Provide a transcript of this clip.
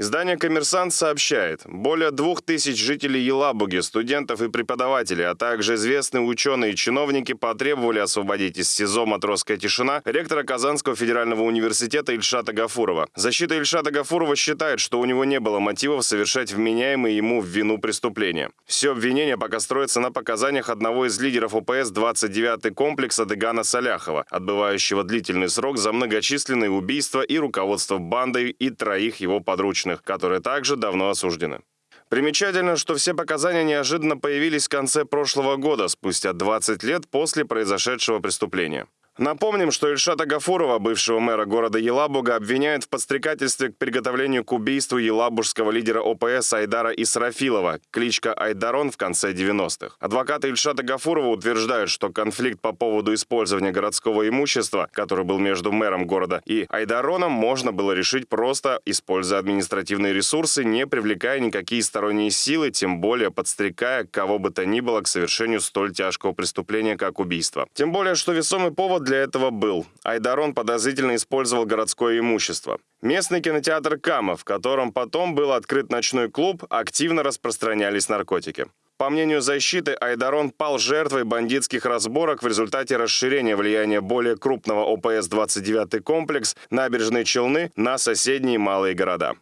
Издание «Коммерсант» сообщает, более двух тысяч жителей Елабуги, студентов и преподавателей, а также известные ученые и чиновники потребовали освободить из СИЗО «Матросская тишина» ректора Казанского федерального университета Ильшата Гафурова. Защита Ильшата Гафурова считает, что у него не было мотивов совершать вменяемые ему в вину преступления. Все обвинение пока строится на показаниях одного из лидеров ОПС 29-й комплекса Дегана Саляхова, отбывающего длительный срок за многочисленные убийства и руководство бандой и троих его подручных подопечных, которые также давно осуждены. Примечательно, что все показания неожиданно появились в конце прошлого года, спустя 20 лет после произошедшего преступления. Напомним, что Ильшата Гафурова, бывшего мэра города Елабуга, обвиняют в подстрекательстве к приготовлению к убийству елабужского лидера ОПС Айдара Исрафилова, кличка Айдарон в конце 90-х. Адвокаты Ильшата Гафурова утверждают, что конфликт по поводу использования городского имущества, который был между мэром города и Айдароном, можно было решить просто используя административные ресурсы, не привлекая никакие сторонние силы, тем более подстрекая кого бы то ни было к совершению столь тяжкого преступления, как убийство. Тем более, что весомый повод для этого был. Айдарон подозрительно использовал городское имущество. Местный кинотеатр «Кама», в котором потом был открыт ночной клуб, активно распространялись наркотики. По мнению защиты, Айдарон пал жертвой бандитских разборок в результате расширения влияния более крупного ОПС-29 комплекс набережной Челны на соседние малые города.